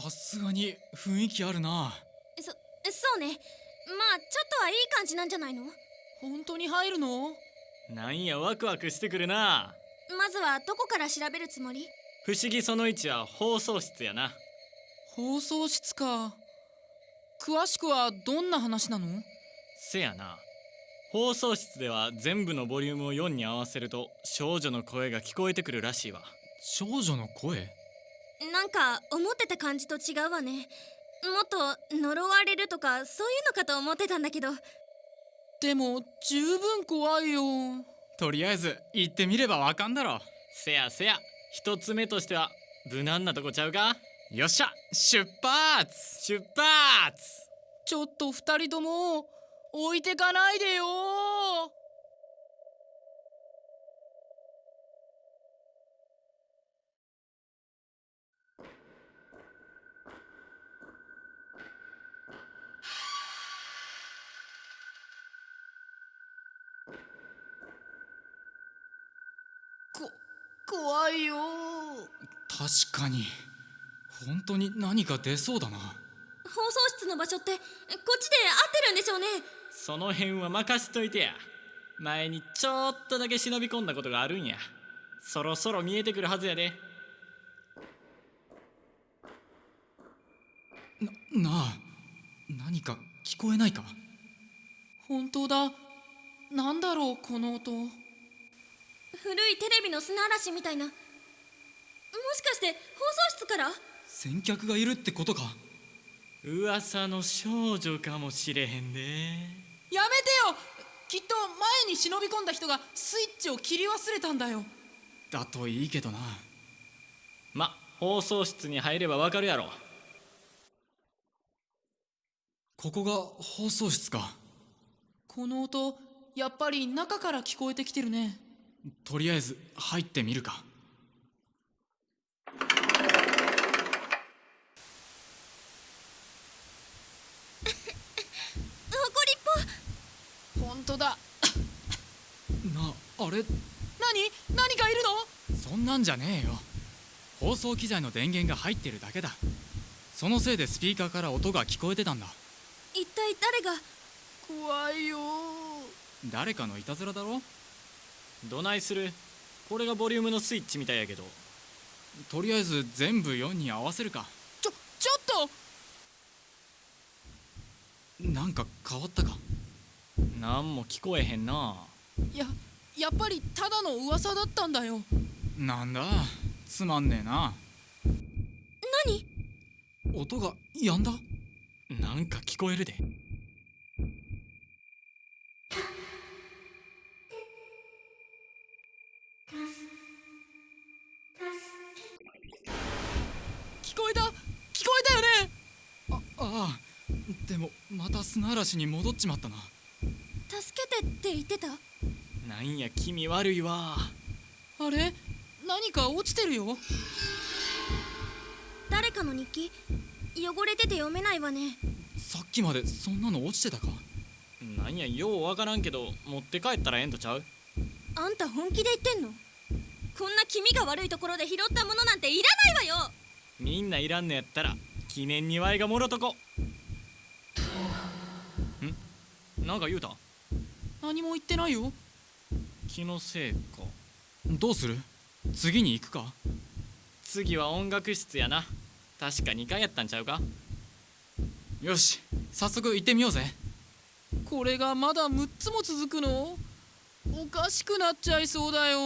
さすがに雰囲気あるな。そそうね。まあちょっとはいい感じなんじゃないの？本当に入るの？なんやワクワクしてくるな。まずはどこから調べるつもり？不思議その1は放送室やな。放送室か。詳しくはどんな話なの？せやな。放送室では全部のボリュームを4に合わせると少女の声が聞こえてくるらしいわ。少女の声？なんか思ってた感じと違うわね。もっと呪われるとかそういうのかと思ってたんだけど。でも十分怖いよ。とりあえず行ってみればわかんだろ。せやせや。一つ目としては無難なとこちゃうか？よっしゃ。出発。出発。ちょっと二人とも置いてかないでよこ怖いよ。確かに。本当に何か出そうだな。放送室の場所ってこっちで合ってるんでしょうね。その辺は任しといてや。前にちょっとだけ忍び込んだことがあるんや。そろそろ見えてくるはずやで。なあ何か聞こえないか？本当だ。なんだろうこの音古いテレビの砂嵐みたいな。もしかして放送室から？先客がいるってことか。噂の少女かもしれへんでやめてよ！きっと前に忍び込んだ人がスイッチを切り忘れたんだよ。だといいけどな。ま放送室に入ればわかるやろ。ここが放送室か。この音やっぱり中から聞こえてきてるねとりあえず入ってみるか。誇りっ本当だ。なあれ？何？何かいるの？そんなんじゃねえよ。放送機材の電源が入ってるだけだ。そのせいでスピーカーから音が聞こえてたんだ。ぽ一体誰が？怖いよ誰かのいたずらだろ？どないする？これがボリュームのスイッチみたいやけど。とりあえず全部4に合わせるか。ちょちょっと！なんか変わったか？なんも聞こえへんな。いややっぱりただの噂だったんだよ。なんだ？つまんねえな。何？音が止んだ？なんか聞こえるで聞こえた。聞こえたよね。あああ。でもまた砂嵐に戻っちまったな。助けてって言ってた？なんや気味悪いわ。あれ？何か落ちてるよ。誰かの日記？汚れてて読めないわね。さっきまでそんなの落ちてたか？なんやようわからんけど持って帰ったらええんとちゃう？あんた本気で言ってんの？こんな気味が悪いところで拾ったものなんていらないわよみんないらんのやったら記念にわいがもろとこ。ん？なんか言うた？何も言ってないよ。気のせいか。どうする？次に行くか？次は音楽室やな。確か2回やったんちゃうか？よし早速行ってみようぜ。これがまだ6つも続くの？おかしくなっちゃいそうだよ